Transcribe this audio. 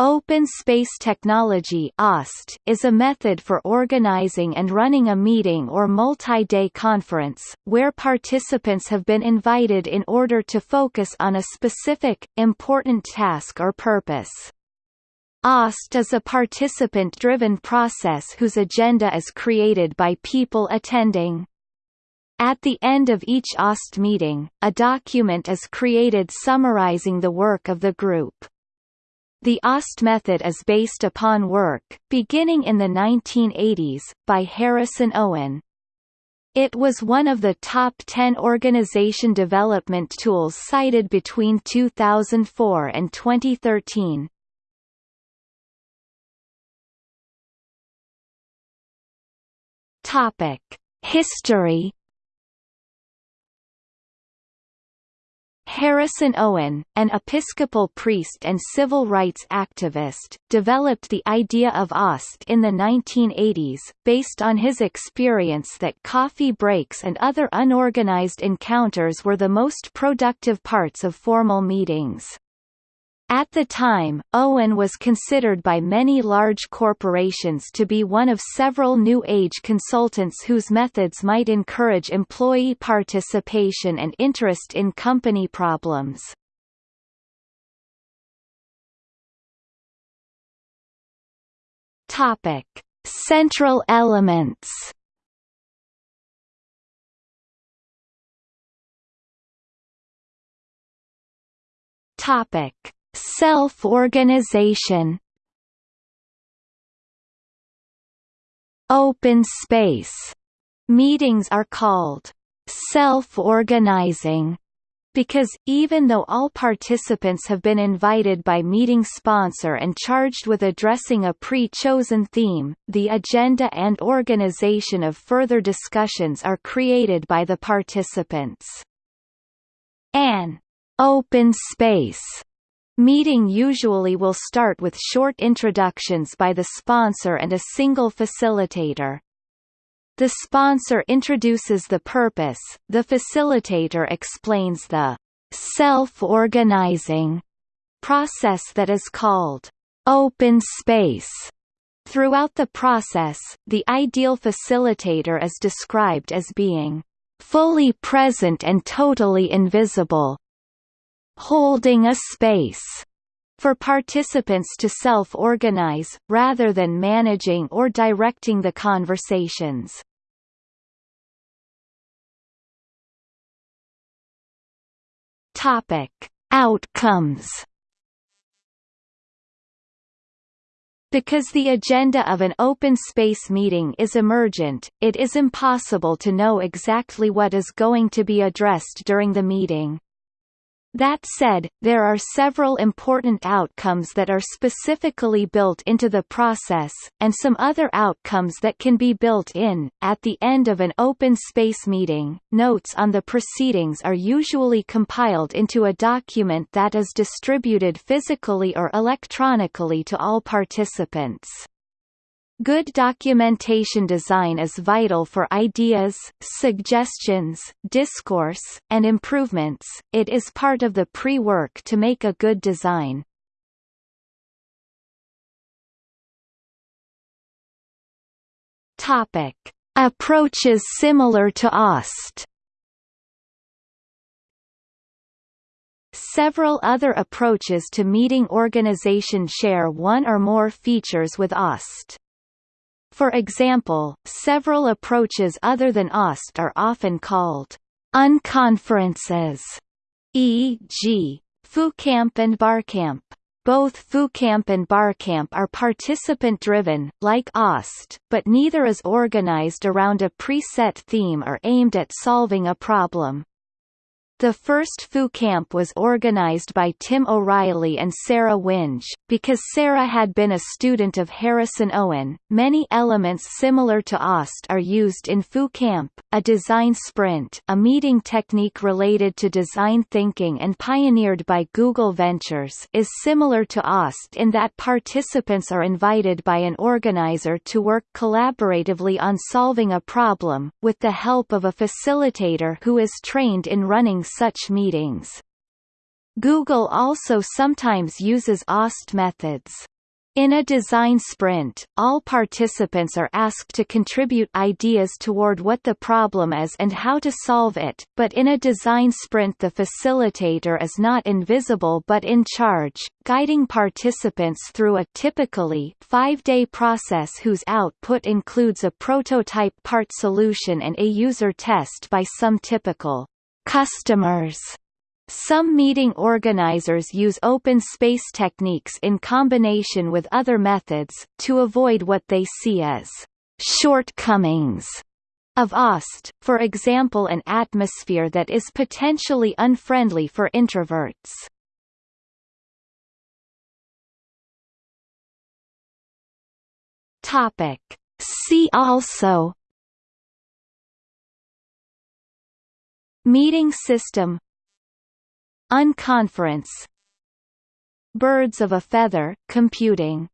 Open Space Technology is a method for organizing and running a meeting or multi-day conference, where participants have been invited in order to focus on a specific, important task or purpose. OST is a participant-driven process whose agenda is created by people attending. At the end of each OST meeting, a document is created summarizing the work of the group. The OST method is based upon work, beginning in the 1980s, by Harrison Owen. It was one of the top 10 organization development tools cited between 2004 and 2013. Topic: History Harrison Owen, an Episcopal priest and civil rights activist, developed the idea of OST in the 1980s, based on his experience that coffee breaks and other unorganized encounters were the most productive parts of formal meetings. At the time, Owen was considered by many large corporations to be one of several New Age consultants whose methods might encourage employee participation and interest in company problems. Topic: Central elements. Topic: Self-organization. Open space. Meetings are called self-organizing because, even though all participants have been invited by meeting sponsor and charged with addressing a pre-chosen theme, the agenda and organization of further discussions are created by the participants. An open space Meeting usually will start with short introductions by the sponsor and a single facilitator. The sponsor introduces the purpose, the facilitator explains the self-organizing process that is called open space. Throughout the process, the ideal facilitator is described as being fully present and totally invisible, holding a space for participants to self-organize, rather than managing or directing the conversations. Topic. Outcomes Because the agenda of an open space meeting is emergent, it is impossible to know exactly what is going to be addressed during the meeting. That said, there are several important outcomes that are specifically built into the process, and some other outcomes that can be built in. At the end of an open space meeting, notes on the proceedings are usually compiled into a document that is distributed physically or electronically to all participants. Good documentation design is vital for ideas, suggestions, discourse, and improvements. It is part of the pre-work to make a good design. Topic: Approaches similar to OST. Several other approaches to meeting organization share one or more features with OST. For example, several approaches other than OST are often called unconferences, e.g., FooCamp and BarCamp. Both FooCamp and BarCamp are participant-driven, like OST, but neither is organized around a preset theme or aimed at solving a problem. The first Foo Camp was organized by Tim O'Reilly and Sarah Winge. Because Sarah had been a student of Harrison Owen, many elements similar to OST are used in Foo Camp, a design sprint a meeting technique related to design thinking and pioneered by Google Ventures is similar to OST in that participants are invited by an organizer to work collaboratively on solving a problem, with the help of a facilitator who is trained in running such meetings. Google also sometimes uses OST methods. In a design sprint, all participants are asked to contribute ideas toward what the problem is and how to solve it, but in a design sprint the facilitator is not invisible but in charge, guiding participants through a typically five-day process whose output includes a prototype part solution and a user test by some typical customers. Some meeting organizers use open space techniques in combination with other methods, to avoid what they see as shortcomings of OST, for example an atmosphere that is potentially unfriendly for introverts. Topic. See also Meeting system Unconference Birds of a feather, computing